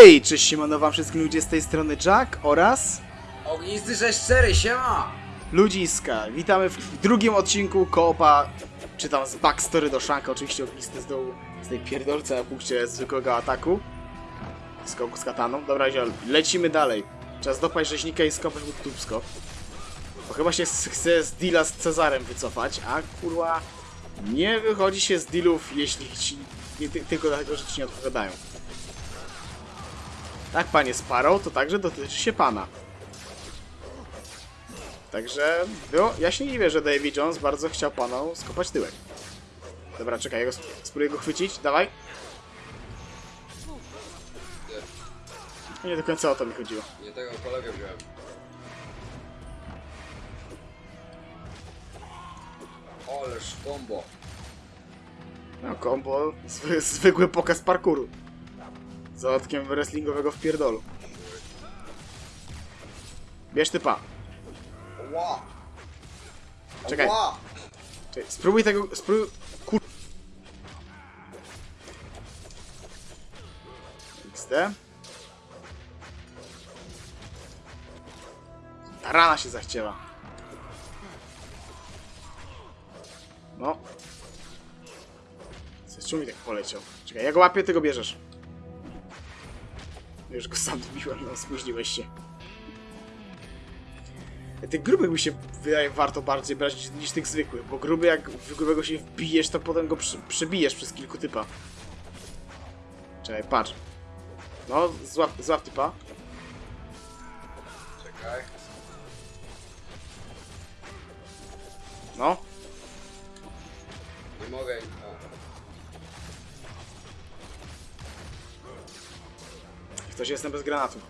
Hej, cześć siemano wam wszystkim ludzie z tej strony Jack oraz Ognisty 64, siema! Ludziska. Witamy w drugim odcinku koopa, czy tam z backstory do Shanka, oczywiście ognisty z dołu, z tej pierdolce na punkcie zwykłego ataku. Skoku z kataną. Dobra, ziol, lecimy dalej. Czas dopaść rzeźnika i skopać mu tubsko. Bo chyba się chce z deala z Cezarem wycofać, a kurwa nie wychodzi się z dealów, jeśli ci nie, ty, tylko dlatego, że ci nie odpowiadają. Tak, panie Sparrow, to także dotyczy się pana. Także było, ja się nie dziwię, że Davy Jones bardzo chciał panu skopać tyłek. Dobra, czekaj, go sp- spróbuję go chwycić, dawaj. Nie do końca o to mi chodziło. Nie tego kolegę wziąłem. Ależ combo. No, combo, zwy, zwykły pokaz parkouru. Z dodatkiem wrestlingowego w pierdolu. Bierz typa. Czekaj. Czekaj, spróbuj tego, spróbuj... Kur... XD. Ta rana się zachciała. No. Czemu mi tak poleciał? Czekaj, ja go łapię, ty go bierzesz. Już go sam dobiłem, no spóźniłeś się. Tych grubych mi się wydaje warto bardziej brać niż tych zwykłych, bo gruby jak w grubego się wbijesz, to potem go przy, przebijesz przez kilku typa. Czekaj, patrz. No, złap, złap typa. Czekaj. No. Ktoś jestem bez granatów.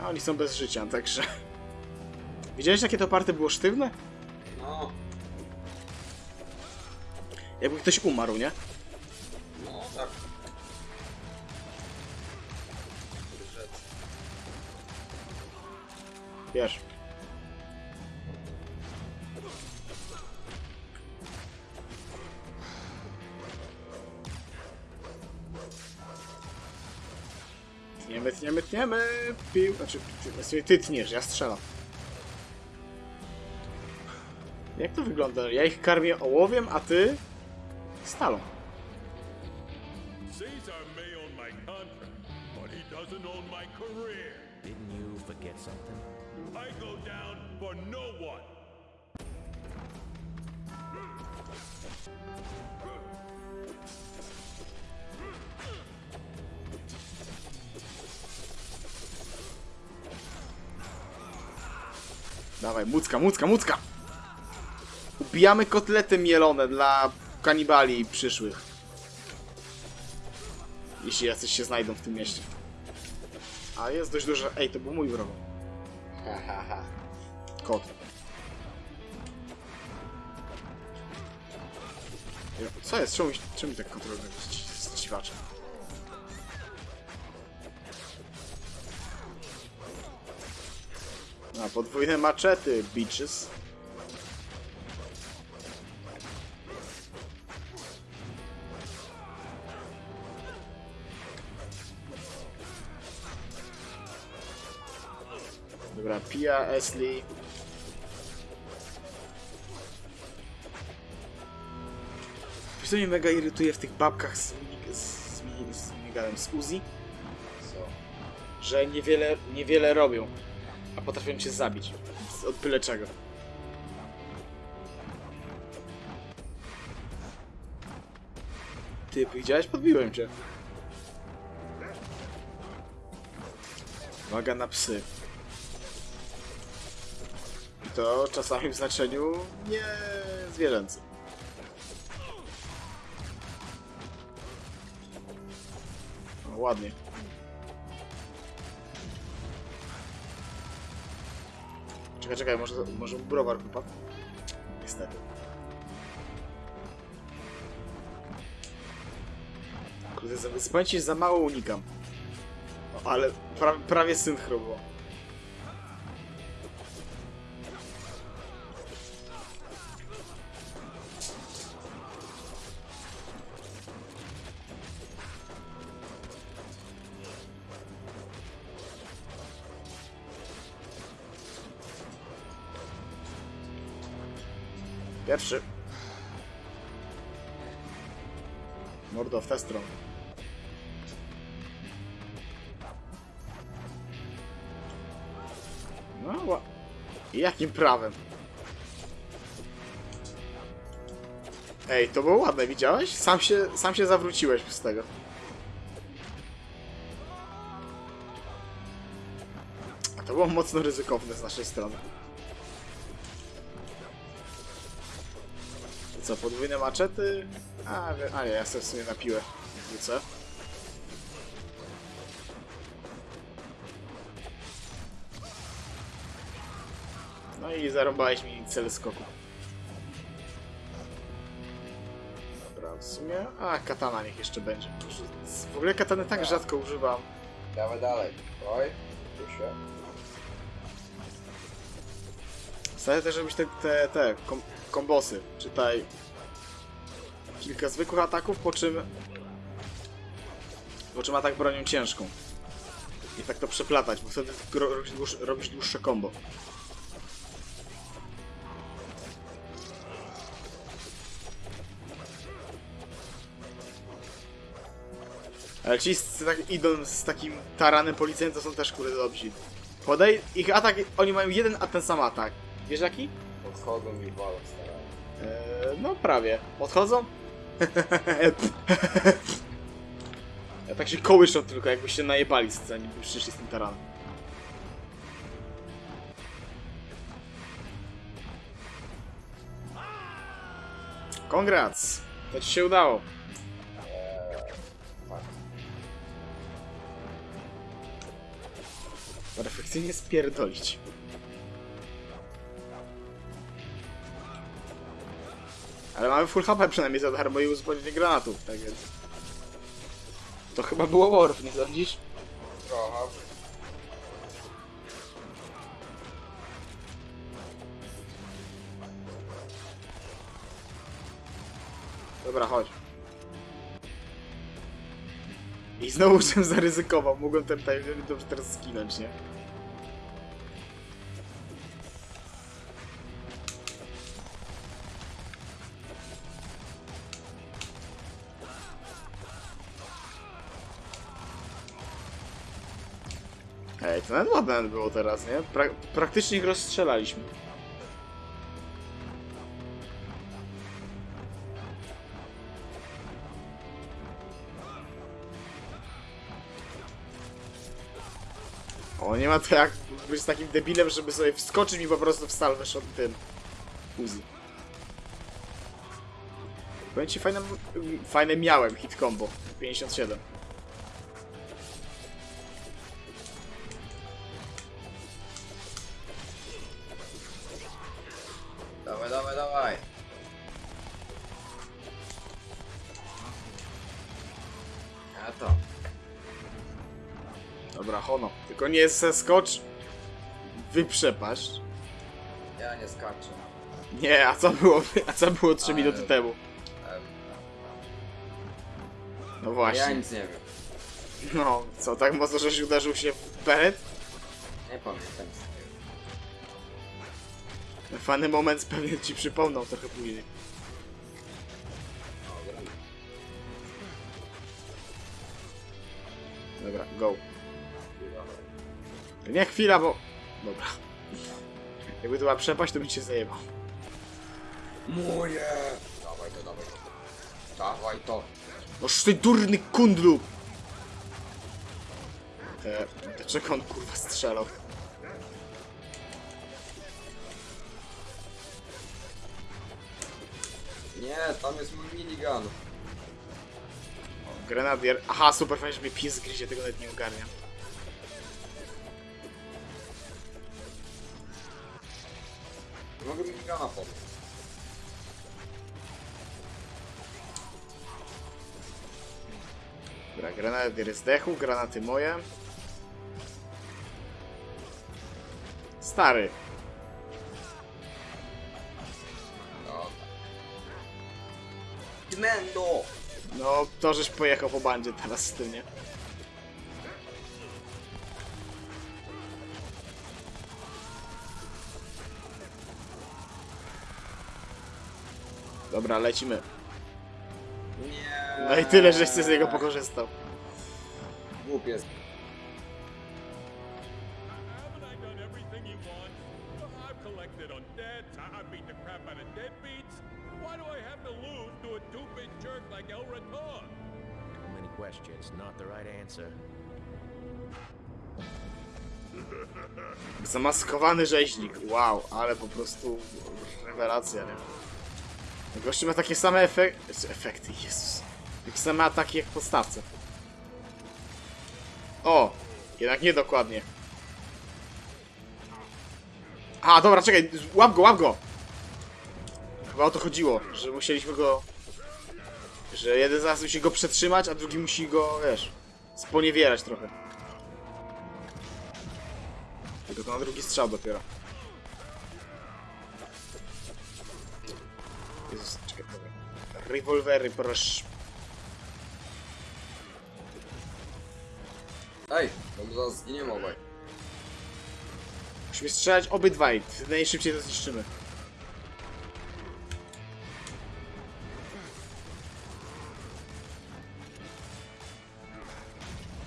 A oni są bez życia, także... Widziałeś jakie to party było sztywne? No, Jakby ktoś umarł, nie? Pił. Znaczy, ty, właściwie ty tniesz, ja strzelam. Jak to wygląda? Ja ich karmię ołowiem, a ty stalą. Caesar may own my contract, but he doesn't own my career. Didn't you forget something? I go down for no one. Dawaj, mucka, mucka, mucka! Ubijamy kotlety mielone dla kanibali przyszłych. Jeśli jacyś się znajdą w tym mieście. A jest dość dużo... Ej, to był mój wrog. Kot. Co jest? Czemu, czemu tak kontroluje z, z dziwaczem? A, podwójne maczety, bitches. Dobra, Pia, Esli. Co mnie mega irytuje w tych babkach z, z, z, z z Uzi? Że niewiele, niewiele robią, a potrafią cię zabić. Od byle czego. Ty, widziałeś? Podbiłem cię. Uwaga na psy. I to czasami w znaczeniu nie zwierzęcym. O, ładnie. Czekaj, czekaj, może, może browar wypadł? Niestety. Kurde, pamięci za mało unikam. O, ale pra, prawie synchro było. W tę stronę. No, ła... Jakim prawem? Ej, to było ładne, widziałeś? Sam się, sam się zawróciłeś z tego. To było mocno ryzykowne z naszej strony. Co, podwójne maczety? A, a nie, ja sobie w sumie na piłę wrócę. No i zarąbałeś mi cel skoku. Dobra, w sumie... A, katana niech jeszcze będzie. W ogóle katany tak rzadko używam. Dawaj dalej. Oj, tu Staję też robić te, te, te kom, kombosy. Czytaj kilka zwykłych ataków, po czym po czym atak bronią ciężką. I tak to przeplatać, bo wtedy robisz, dłuż, robisz dłuższe combo. Ale ci z, tak, idą z takim taranem policyjnym, to są też kurde dobrzy. Podej, ich atak, oni mają jeden a ten sam atak. Wiesz jaki? Podchodzą i walą starają. Eee, no prawie. Podchodzą? ja tak się kołyszą tylko, jakbyście najebali zanim przyszli z tym taranem. Kongrats! To ci się udało. Perfekcyjnie spierdolić. Ale mamy full HP przynajmniej za darmo i uzupełnienie granatów, tak więc... To chyba było Warf, nie sądzisz? Trochę. Dobra, chodź. I znowu żem zaryzykował, mogłem ten tutaj dobrze teraz skinąć, nie? Ej, to nawet ładne było teraz, nie? Pra praktycznie ich rozstrzelaliśmy. O, nie ma to jak być takim debilem, żeby sobie wskoczyć mi po prostu w salwę od tym Uzi. Powiem ci, fajne, fajne miałem hit combo. 57. Tylko nie zeskocz. Wyprzepaść. Ja nie skaczę. Nie, a co było, a co było 3 Ale- minuty temu? Em, No Ja właśnie. nic nie wiem. No, co, tak mocno, żeś uderzył się w beret? Nie pamiętam. Fany moment pewnie ci przypomną trochę później. Dobra, go. Nie chwila, bo... Dobra. Jakby to była przepaść, to bym cię zajebał. Moje! Dawaj to, dawaj to. Dawaj to. Noż ty durny kundlu! E, dlaczego on kurwa strzelał? Nie, tam jest mój minigun. O, grenadier. Aha, super fajnie, że mnie pies gryzie, tego nawet nie ogarniam. Mogę podnieść. Dobra, grenadier zdechł, granaty moje. Stary. Dobra. Gmendo! No, to żeś pojechał po bandzie teraz z tym, nie? Dobra, lecimy. Nie. No i tyle, żeś z niego pokorzystał. Głupiec. Zamaskowany rzeźnik. Wow, ale po prostu rewelacja, nie? Gościu ma takie same efekty. Efekty, Jezus. Takie same ataki jak w podstawce. O! Jednak niedokładnie. A, dobra, czekaj, łap go, łap go! Chyba o to chodziło, że musieliśmy go... Że jeden z nas musi go przetrzymać, a drugi musi go, wiesz, sponiewierać trochę. Tylko to na drugi strzał dopiero. Rewolwery, proszę. Ej, my zaraz zginiemy obaj. Musimy strzelać obydwaj. Najszybciej to zniszczymy.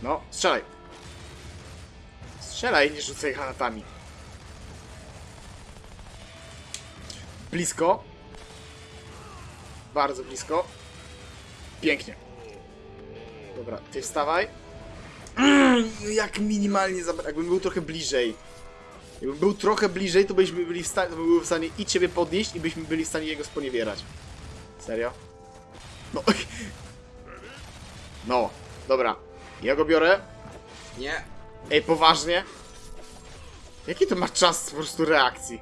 No, strzelaj. Strzelaj, nie rzucaj granatami. Blisko. Bardzo blisko. Pięknie. Dobra, ty wstawaj. Mm, jak minimalnie zabra... Jakbym był trochę bliżej. Jakbym był trochę bliżej, to byśmy byli w stanie, to był w stanie i ciebie podnieść i byśmy byli w stanie jego sponiewierać. Serio? No. No, dobra. Ja go biorę. Nie. Ej, poważnie? Jaki to ma czas po prostu reakcji?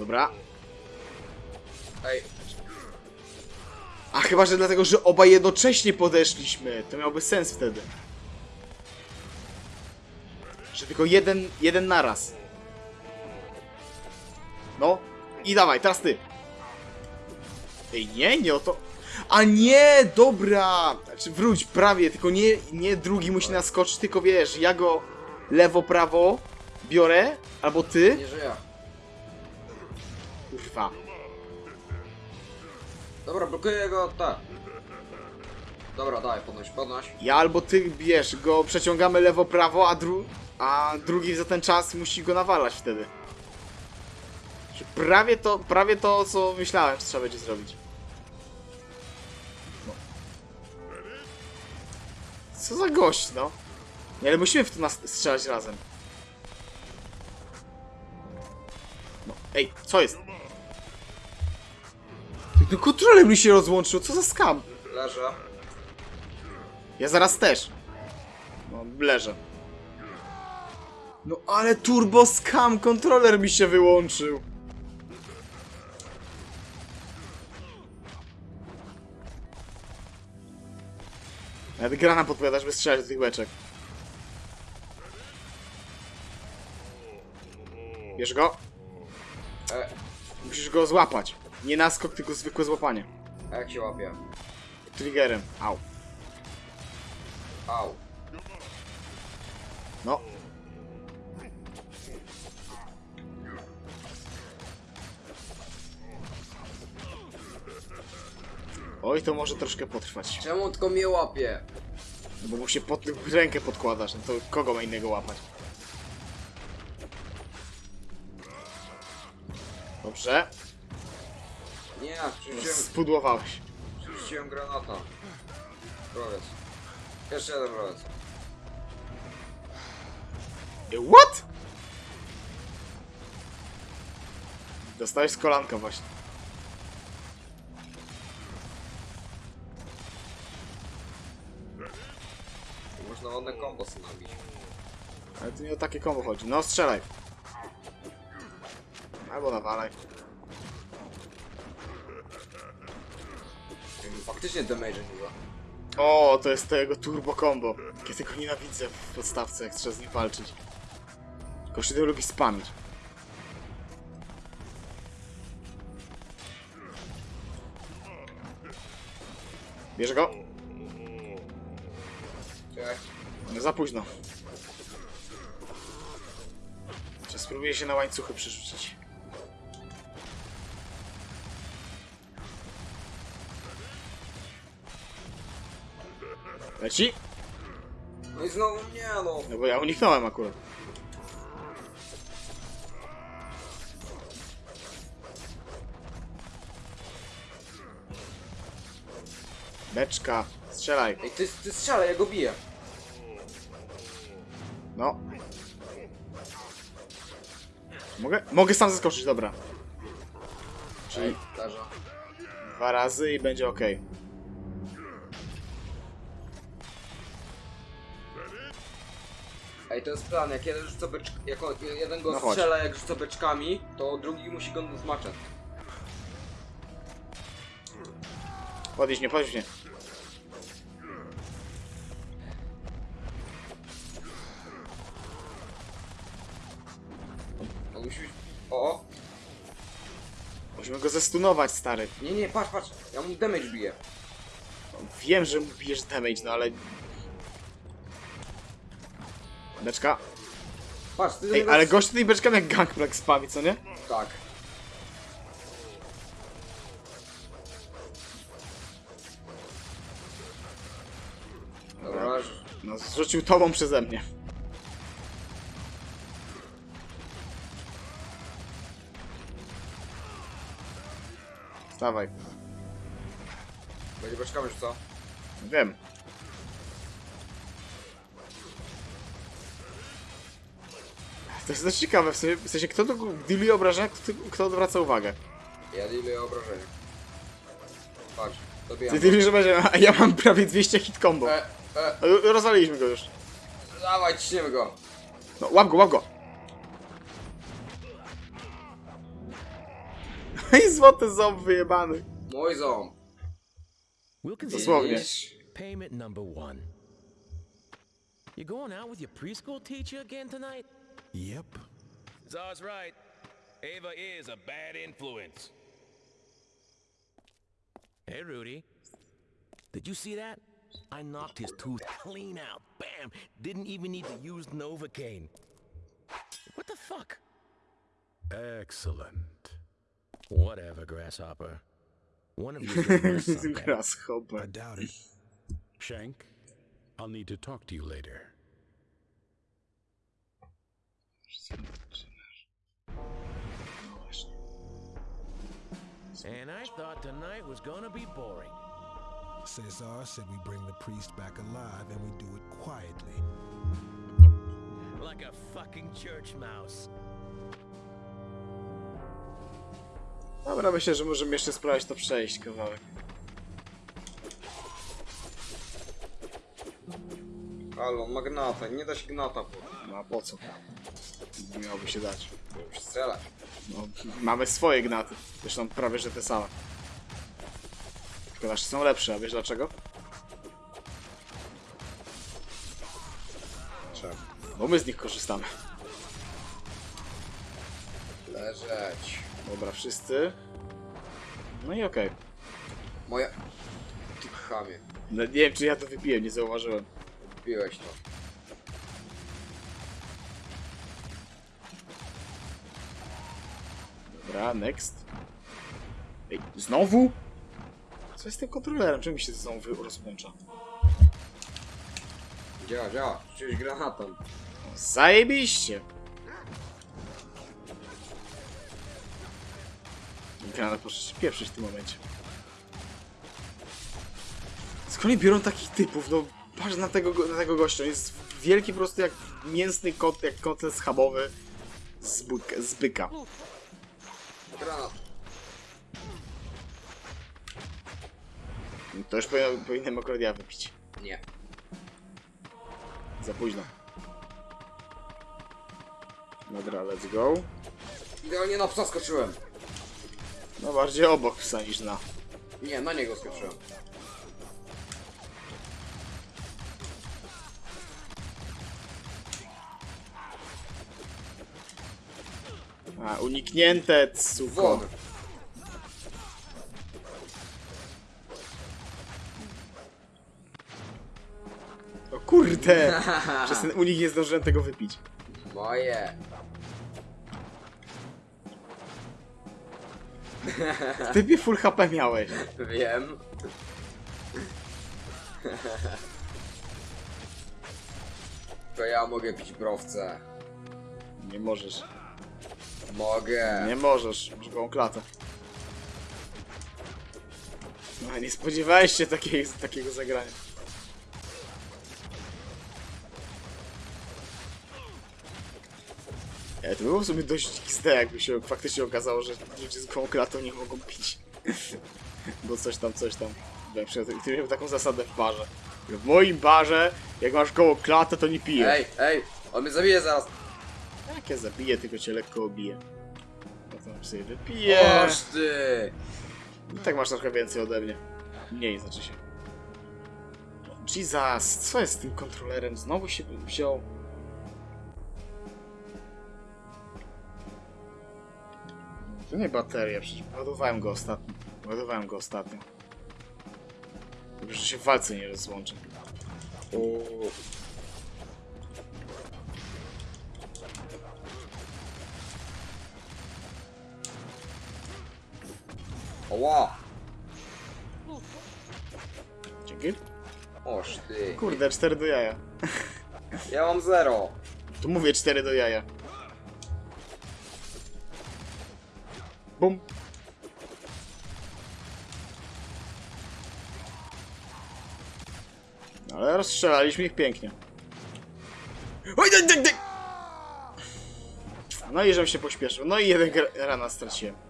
Dobra. Ej, A chyba, że dlatego, że obaj jednocześnie podeszliśmy. To miałby sens wtedy. Że tylko jeden, jeden naraz. No. I dawaj, teraz ty. Ej, nie, nie o to. A nie, dobra. Znaczy, wróć, prawie, tylko nie, nie drugi musi naskoczyć, tylko wiesz, ja go lewo, prawo biorę, albo ty. nie żyję. Kurwa. Dobra, blokuję go, tak. Dobra, daj, podnoś, podnoś. Ja albo ty, wiesz, go przeciągamy lewo, prawo, a, dru a drugi za ten czas musi go nawalać wtedy. Prawie to, prawie to, co myślałem, że trzeba będzie zrobić. No. Co za gość, no. Nie, ale musimy w to nas strzelać razem. No, ej, co jest? No kontroler mi się rozłączył, co za skam? Leżę. Ja zaraz też. No, leżę. No ale turbo scam, kontroler mi się wyłączył. Nawet gra nam podpowiada, żeby strzelać do tych beczek. Bierz go. E, Musisz go złapać. Nie naskok, tylko zwykłe złapanie. a jak się łapie? Triggerem. Au. Au. No. Oj, to może troszkę potrwać. Czemu tylko mnie łapie? Bo mu się pod rękę podkładasz, no to kogo ma innego łapać? Dobrze. Nie, przerzuciłem, Spudłowałeś. przerzuciłem granata. Rowiec. Jeszcze jeden rowiec. What? Dostałeś z kolanka właśnie. Można ładne kombo sobie nabić. Ale tu nie o takie kombo chodzi. No, strzelaj. Albo nawalaj. Faktycznie damage nie za. O, to jest to jego turbo combo. Ja tego nienawidzę w podstawce, jak trzeba z nim walczyć. Tylko się lubi spamić. Bierz go? No za późno. Czas Spróbuję się na łańcuchy przerzucić. Leci? No i znowu nie no. No bo ja uniknąłem akurat. Beczka, strzelaj. Ej, ty, ty strzelaj, ja go biję. No. Mogę? Mogę sam zeskoczyć, dobra. Czyli Ej, dwa razy i będzie ok. Ej, to jest plan, jak jeden rzuca jak jeden go No chodź. strzela jak rzuca beczkami, to drugi musi go zmaczać. Podnieś mnie, podnieś mnie. On musi być... O, o. Musimy go zestunować, stary. Nie, nie, patrz, patrz. Ja mu damage biję. Wiem, że mu bijesz damage, no ale... Beczka. Patrz, ty Ej, ale gość tutaj beczkami jak gangplank spami, co nie? Tak. Dobra. No, zrzucił tobą przeze mnie. Stawaj. Będzie beczkami rzucał. Wiem. To jest dość ciekawe, w sensie, w sensie kto to dealuje obrażenia, kto, kto odwraca uwagę. Ja dealuję obrażenia. Patrz, Ty dobijam. dealujesz obrażenia, a ja mam prawie 200 hit combo. E, e, Rozwaliliśmy go już. dawaj, ciśniemy go. No, łap go, łap go. I złoty ząb wyjebany. Mój ząb. We'll consider Dosłownie. this payment number one. You going out with your preschool teacher again tonight? Yep. Czar's right. Ava is a bad influence. Hey, Rudy. Did you see that? I knocked his tooth clean out. Bam! Didn't even need to use Novocaine. What the fuck? Excellent. Whatever, Grasshopper. One of you gonna. I doubt it. Shank, I'll need to talk to you later. And I thought tonight was gonna be boring. Cesar said we bring the priest back alive and we do it quietly. Like a fucking church mouse. Dobra, myślę, że możemy jeszcze spróbować to przejść kawałek. Halo, on ma gnata, nie da się gnata po. No a po co? Nie miałoby się dać. Musi strzelać. No, mamy swoje gnaty. Zresztą prawie, że te same. Tylko nasze są lepsze, a wiesz dlaczego? Czemu? Bo my z nich korzystamy. Leżeć. Dobra, wszyscy. No i okej. Moja... Ty chamie. No, nie wiem, czy ja to wypiłem, nie zauważyłem. Piłeś to. Dobra, next. Ej, znowu? Co jest z tym kontrolerem? Czemu mi się znowu rozłącza? Działa, działa. Rzuciłeś granatem. Zajebiście! Granat proszę się pieprzyć w tym momencie. Skąd oni biorą takich typów? No, patrz na tego, go- na tego gościa. On jest wielki po prostu jak mięsny kot, jak kotlet schabowy z, z byka. Granat. To już powinien, powinienem akurat ja wypić. Nie. Za późno. Dobra, let's go. Idealnie na psa skoczyłem. No bardziej obok psa niż na. Nie, na niego skoczyłem. A, uniknięte, suko. O kurde! Przez ten unik nie zdążyłem tego wypić. Moje. Ty full HP miałeś. Wiem. To ja mogę pić browce. Nie możesz. Mogę. Nie możesz. Masz gołą klatę. No, nie spodziewałeś się takiej, takiego zagrania. E, to było w sumie dość XD, jakby się faktycznie okazało, że ludzie z gołą klatą nie mogą pić. Bo coś tam, coś tam. Na przykład, Ty miał taką zasadę w barze. W moim barze, jak masz gołą klatę, to nie pijesz. Ej, ej, on mnie zabije zaraz. Jak ja zabiję, tylko cię lekko obiję. To sobie wypiję. Oż ty. I tak masz trochę więcej ode mnie. Mniej znaczy się. Jesus, co jest z tym kontrolerem? Znowu się wziął. To nie bateria, przecież ładowałem go ostatnio. Ładowałem go ostatnio. Tylko, że się w walce nie rozłączy. Oła. Dzięki. Oż ty. Kurde, 4 do jaja. Ja mam zero. Tu mówię 4 do jaja. Bum. Ale rozstrzelaliśmy ich pięknie. Oj, daj, daj, daj! No i żem się pośpieszył. No i jeden rana straciłem.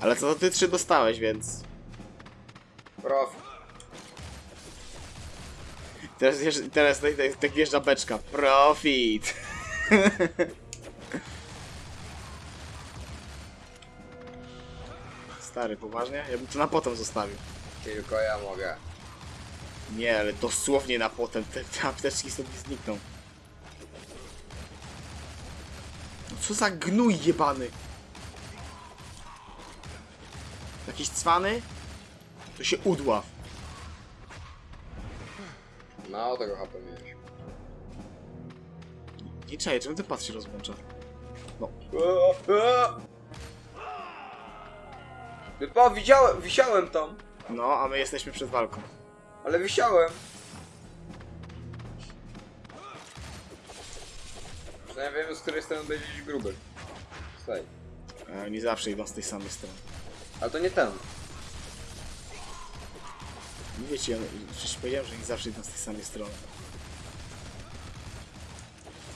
Ale co to ty trzy dostałeś, więc... Prof. Teraz, jeżdż- teraz tak, tak, tak wjeżdża beczka. Profit! Stary, poważnie? Ja bym to na potem zostawił. Tylko ja mogę. Nie, ale dosłownie na potem. Te, te apteczki sobie znikną. No co za gnój jebany! Jakiś cwany? To się udław. Mało tego HP miałeś. Nie czaję, czemu ten pas się rozłącza? No, Wypa, widziałem, wisiałem tam. no, a my jesteśmy przed walką. Ale wisiałem. Przynajmniej wiemy z której strony będzie gdzieś gruby. Słuchaj. E, nie zawsze idą z tej samej strony. Ale to nie ten. Nie wiecie, ja przecież powiedziałem, że nie zawsze idą z tej samej strony.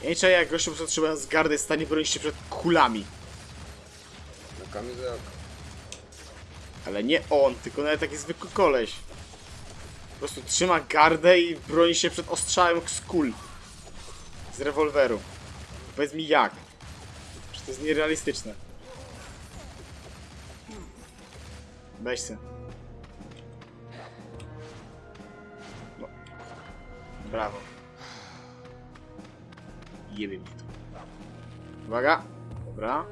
Ja nie czaję, jak gościu po prostu trzymając gardę jest w stanie bronić się przed kulami. Na kamizelkę. Ale nie on, tylko nawet taki zwykły koleś. Po prostu trzyma gardę i broni się przed ostrzałem z kul. Z rewolweru. Powiedz mi jak. Że to jest nierealistyczne. Weź se. No. Brawo. Jebie mi to. Uwaga. Dobra.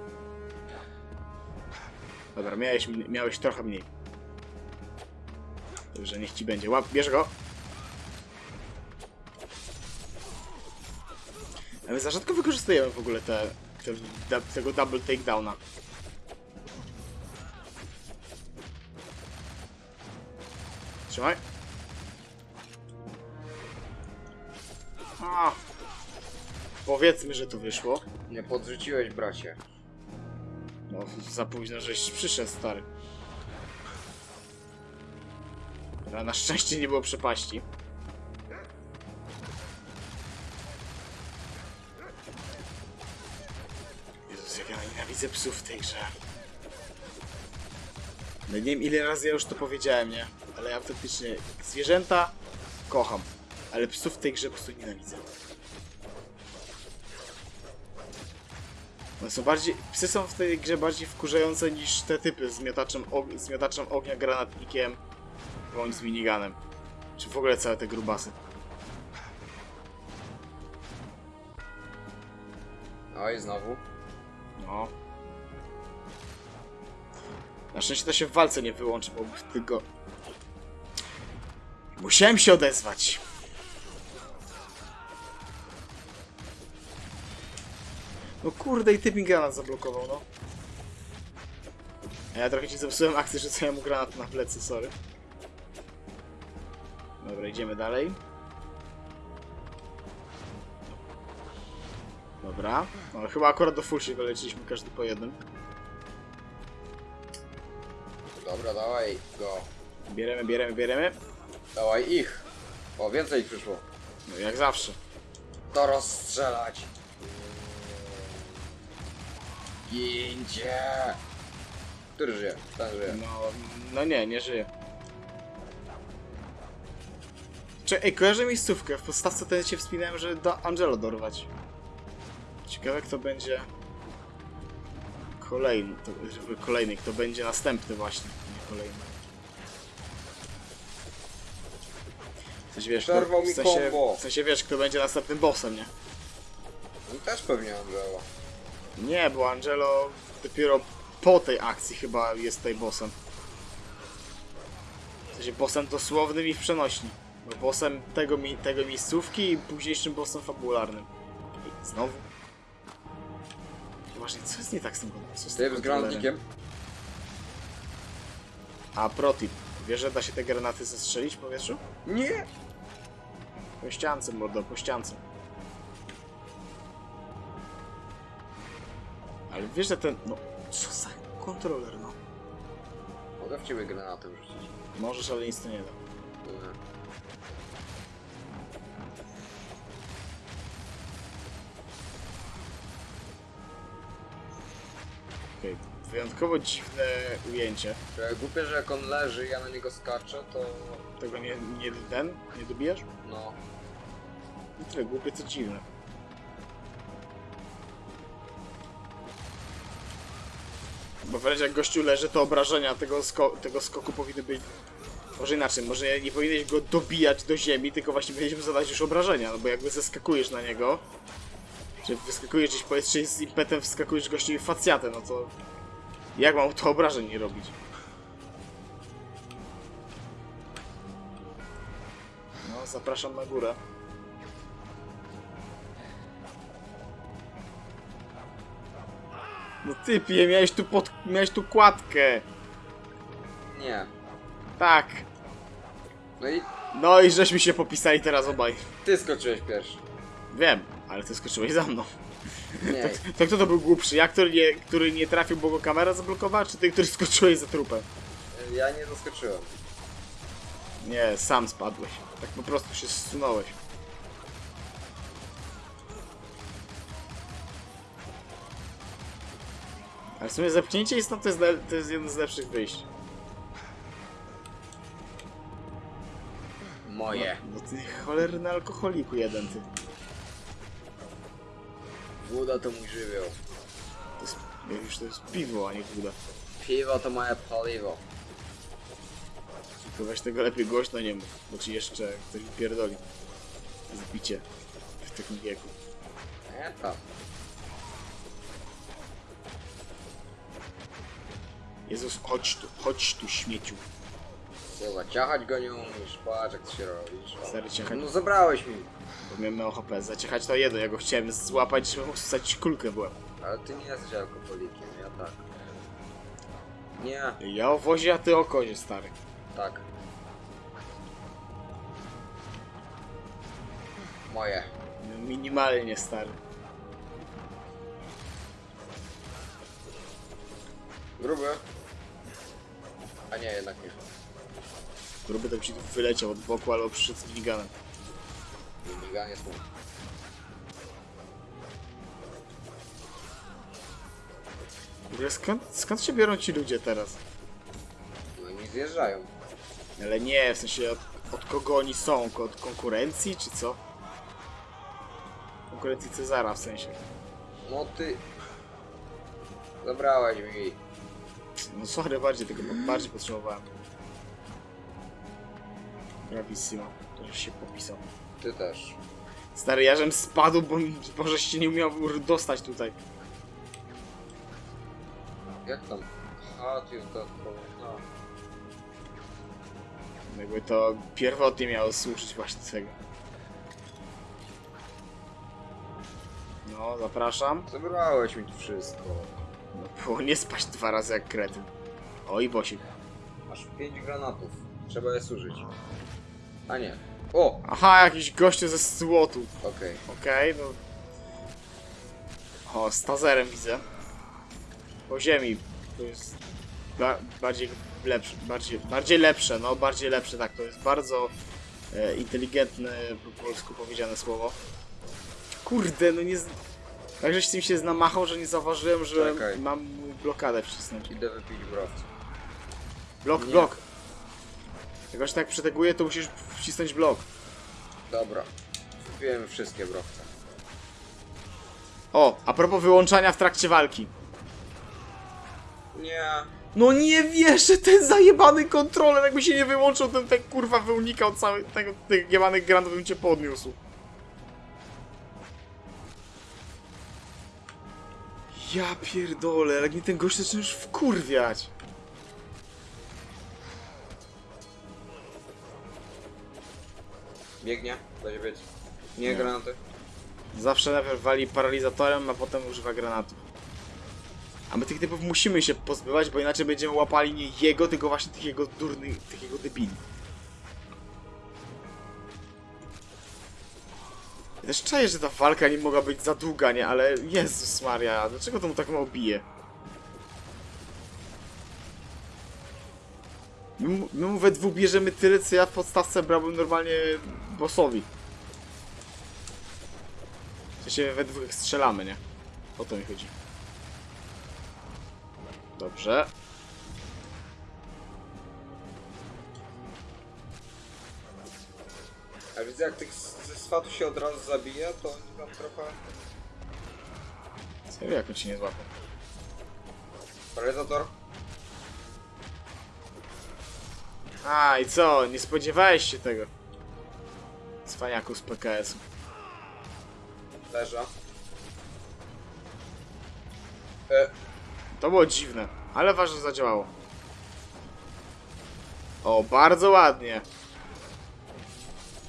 Dobra, miałeś, miałeś trochę mniej. Także niech ci będzie. Łap, bierz go. Ale za rzadko wykorzystujemy w ogóle te, te, da, tego double takedowna. Trzymaj. A. Powiedzmy, że to wyszło. Nie podrzuciłeś, bracie. No, za późno, żeś przyszedł, stary. Ale na szczęście nie było przepaści. Jezus, jak ja nienawidzę psów w tej grze. No nie wiem ile razy ja już to powiedziałem, nie? Ale ja faktycznie zwierzęta kocham. Ale psów w tej grze po prostu nienawidzę. One są bardziej, psy są w tej grze bardziej wkurzające niż te typy z miotaczem, og- z miotaczem ognia, granatnikiem bądź z miniganem. Czy w ogóle całe te grubasy. Oj, znowu. No. Na szczęście to się w walce nie wyłączy, bo w tylko... Musiałem się odezwać. No kurde, i typ mi granat zablokował, no. A ja trochę ci zepsułem akcję, że mu granat na plecy, sorry. Dobra, idziemy dalej. Dobra. No, chyba akurat do full się wyleciliśmy każdy po jednym. Dobra, dawaj go. Bieremy, bieremy, bieremy. Dawaj ich. O, więcej ich przyszło. No jak zawsze. To rozstrzelać. Gincie. Który żyje? Ten żyje. No, no nie, nie żyje. Czy, ej, kojarzę miejscówkę. W podstawce ten się wspinałem, że do Angelo dorwać. Ciekawe kto będzie kolejny, to, kolejny, kto będzie następny właśnie, nie kolejny. Sensie wiesz, kto, Przerwał w mi sensie, combo. w sensie wiesz, kto będzie następnym bossem, nie? On też pewnie Angela. Nie, bo Angelo dopiero po tej akcji chyba jest tutaj bossem. W sensie bossem dosłownym i w przenośni. Bo bossem tego, mi tego miejscówki i późniejszym bossem fabularnym. I znowu. Właśnie, co jest nie tak z tym, co z tym Typ z kontrolerem? granatnikiem. A protip. Wiesz, że da się te granaty zestrzelić w powietrzu? Nie! Po ściance, mordo, po ściance. Ale wiesz, że ten... No, co za kontroler, no. Mogę w ciebie granatem rzucić. Możesz, ale nic to nie da. Okej, wyjątkowo dziwne ujęcie. Trochę głupie, że jak on leży i ja na niego skaczę, to... Tego nie, nie ten? Nie dobijasz? No. Nie tyle głupie, co dziwne. Bo wręcz jak gościu leży, to obrażenia tego, sko tego skoku powinny być... Może inaczej, może nie powinieneś go dobijać do ziemi, tylko właśnie powinieneś mu zadać już obrażenia, no bo jakby zeskakujesz na niego, czy wyskakujesz gdzieś powietrze i z impetem wskakujesz gościowi facjatę, no to... Jak mam to obrażeń nie robić? No, zapraszam na górę. No typie, miałeś tu pod... miałeś tu kładkę. Nie. Tak. No i No i żeśmy się popisali teraz obaj. ty skoczyłeś pierwszy. Wiem, ale ty skoczyłeś za mną. Nie. To kto to był głupszy? Ja, który nie, który nie trafił, bo go kamera zablokowała, czy ty, który skoczyłeś za trupem? Ja nie zaskoczyłem. Nie, sam spadłeś. Tak po prostu się zsunąłeś. Ale w sumie zepchnięcie jest, no, to jest, to jest jedno z lepszych wyjść. Moje. No ty cholerny alkoholiku jeden ty. Woda to mój żywioł. To jest, już to jest piwo, a nie woda. Piwo to moje paliwo. To weź tego lepiej głośno nie mów, bo ci jeszcze ktoś pierdoli. Zbicie w takim wieku. Nie tam. Jezus, chodź tu, chodź tu śmieciu. Co, zaciachać go nie umiesz? Patrz jak to się robisz. O. Stary ciachać. No zabrałeś mi. Bo miałem mało HP. Zaciechać to jedno, ja go chciałem złapać, żeby wstać kulkę byłem. Ale ty nie jesteś alkoholikiem, ja tak. Nie, Ja o wozie, a ty o kozie, stary. tak. Moje. No, Minimalnie, stary. Gruby. A nie, jednak nie. Gruby to ci wyleciał od boku, albo przyszedł z miniganem. Minigun jest mój. Skąd, skąd się biorą ci ludzie teraz? No i mi zjeżdżają. Ale nie, w sensie od, od kogo oni są? Od konkurencji, czy co? Konkurencji Cezara w sensie. No ty... Zabrałeś mi. No sorry, bardziej tego bardziej potrzebowałem. Bravissimo, to żeś się popisał. Ty też. Stary, ja żem spadł, bo może się nie umiał dostać tutaj. Jak tam? A, ty to... No. Jakby to pierwotnie miało służyć właśnie tego. No, zapraszam. Zabrałeś mi tu wszystko. No, było nie spaść dwa razy jak kretyn. O, i bosik. Masz 5 granatów. Trzeba je zużyć. A nie. O! Aha, jakiś gościu ze słotu. Okej. Okej, no. O, z tazerem widzę. Po ziemi. To jest ba bardziej lepsze, bardziej, bardziej lepsze, no bardziej lepsze, tak, to jest bardzo e, inteligentne po polsku powiedziane słowo. Kurde, no nie... Z... Tak, żeś z tym się namachał, że nie zauważyłem, że Czekaj. mam blokadę wcisnąć. Idę wypić browca. Blok, blok. Jak się tak przeteguje, to musisz wcisnąć blok. Dobra. Wypiłem wszystkie browce. O, a propos wyłączania w trakcie walki. Nie. No nie wierzę, ten zajebany kontroler, jakby się nie wyłączył, ten ten kurwa wyunikał cały tego, tych jebanych granatów bym cię podniósł. Ja pierdolę, jak mi ten gość zaczyna już wkurwiać. Biegnie. Będzie być. Nie, Nie. granaty. Zawsze najpierw wali paralizatorem, a potem używa granatów. A my tych typów musimy się pozbywać, bo inaczej będziemy łapali nie jego, tylko właśnie tych jego durnych, tych jego debili. Ja też czaję, że ta walka nie mogła być za długa, nie? Ale Jezus Maria, dlaczego to mu tak mało bije? My, mu- my mu we dwóch bierzemy tyle, co ja w podstawce brałbym normalnie bossowi. W sensie we dwóch strzelamy, nie? O to mi chodzi. Dobrze. A widzę jak tych z- ze swatu się od razu zabija, to oni tam trochę... Serio, jak on ci nie złapał? Paralizator. A, i co? Nie spodziewałeś się tego? Cwaniaku z PKS-u. Leża. E, To było dziwne, ale ważne zadziałało. O, bardzo ładnie.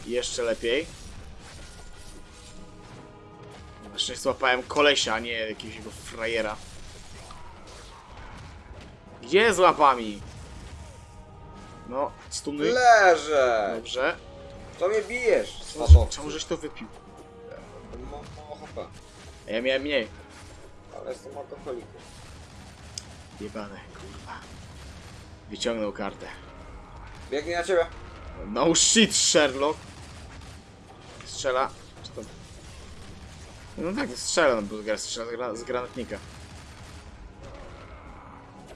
Jeszcze lepiej. Na szczęście złapałem kolesia, a nie jakiegoś jego frajera. Gdzie z łapami? No, stuny. leżę! Dobrze. To mnie bijesz, Czemu, czemu żeś to wypił? Mam mało HP, A Ja miałem mniej. ale jestem alkoholikiem. Jebane, kurwa. Wyciągnął kartę. Biegnie na ciebie. No shit, Sherlock. Strzela. Czy to... No tak, strzela, no bo gra- strzela z, gra- z granatnika.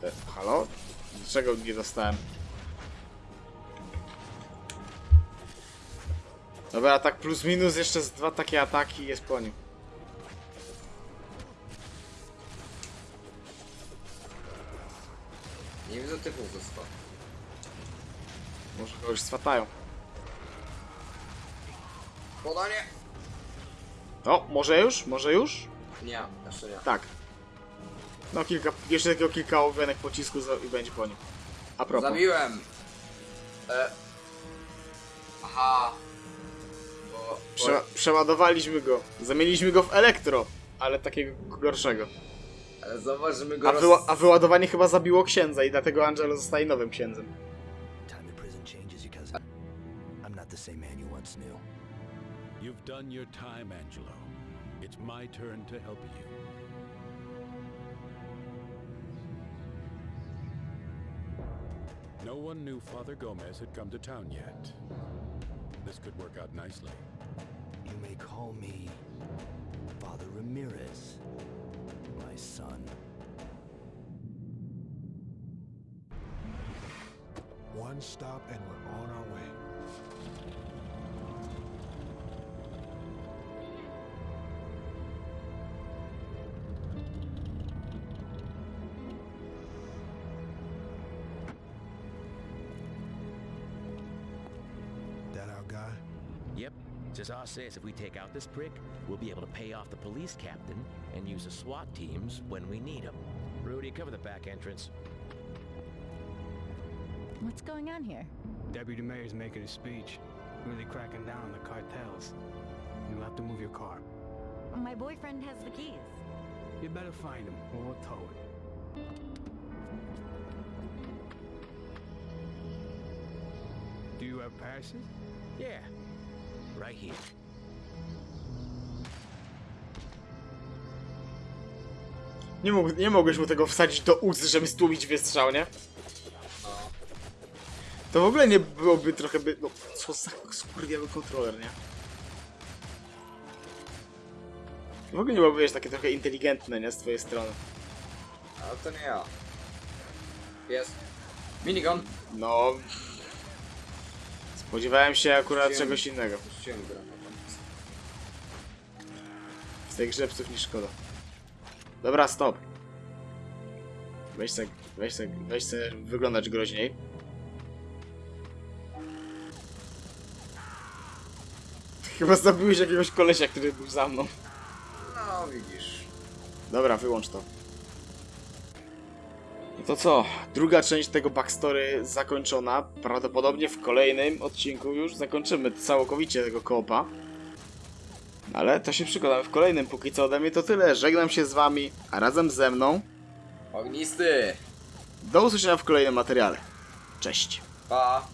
E, halo? Dlaczego nie dostałem? Dobra, tak plus minus, jeszcze z dwa takie ataki i jest po nim. Nie widzę typów ze swatu. Może kogoś swatają. Podanie! O, może już? Może już? Nie, jeszcze nie. Tak. No kilka, jeszcze takiego kilka ogonek pocisku za- i będzie po nim. A propos. Zabiłem! E... Aha. Prze przeładowaliśmy go. Zamieniliśmy go w elektro, ale takiego gorszego. Ale że my go A, roz... wyła a wyładowanie chyba zabiło księdza i dlatego Angelo zostaje nowym księdzem. I'm not the same man you once knew. You've done your time, Angelo. It's my turn to help you. No one knew Father Gomez had come to town yet. This could work out nicely. You may call me Father Ramirez, my son. One stop and we're on our way. As I say, if we take out this prick, we'll be able to pay off the police captain and use the SWAT teams when we need them. Rudy, cover the back entrance. What's going on here? Deputy Mayor's making a speech. Really cracking down on the cartels. You'll have to move your car. My boyfriend has the keys. You better find him, or we'll tow it. Do you have passes? Yeah, right here. Nie, mógł, nie mogłeś mu tego wsadzić do ust, żeby stłumić wystrzał, nie? No. To w ogóle nie byłoby trochę by... No, co za skurwiały kontroler, nie? W ogóle nie byłoby, wiesz, takie trochę inteligentne, nie? Z twojej strony. Ale to nie ja. Jest. Minigun. No... Spodziewałem się akurat czegoś innego. Puściłem granat. Z tej grze psów nie szkoda. Dobra, stop. Weź se, weź se, weź se wyglądać groźniej. Chyba zabiłeś jakiegoś kolesia, który był za mną. No widzisz. Dobra, wyłącz to. To co? Druga część tego backstory zakończona. Prawdopodobnie w kolejnym odcinku już zakończymy całkowicie tego koopa. Ale to się przekonamy w kolejnym. Póki co ode mnie to tyle. Żegnam się z wami, a razem ze mną Ognisty. do usłyszenia w kolejnym materiale. Cześć. Pa.